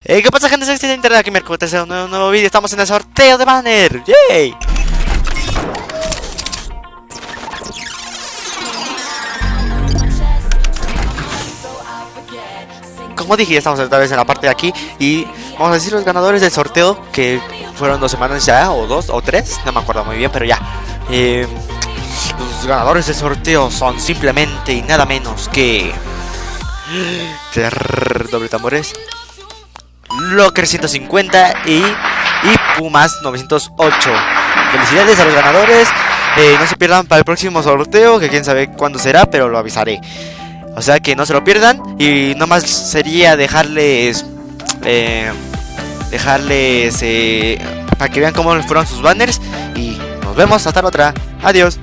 Hey, ¿qué pasa gente? Soy Steven Internet aquí Mercurio, es un nuevo, nuevo vídeo, estamos en el sorteo de banner, ¡yay! Como dije, ya estamos otra vez en la parte de aquí y vamos a decir los ganadores del sorteo que fueron dos semanas ya, o dos, o tres, no me acuerdo muy bien, pero ya. Eh, los ganadores del sorteo son simplemente y nada menos que... Doble tambores. Locker 150 y, y Pumas 908. Felicidades a los ganadores. Eh, no se pierdan para el próximo sorteo, que quién sabe cuándo será, pero lo avisaré. O sea que no se lo pierdan. Y nomás sería dejarles... Eh, dejarles... Eh, para que vean cómo fueron sus banners. Y nos vemos hasta la otra. Adiós.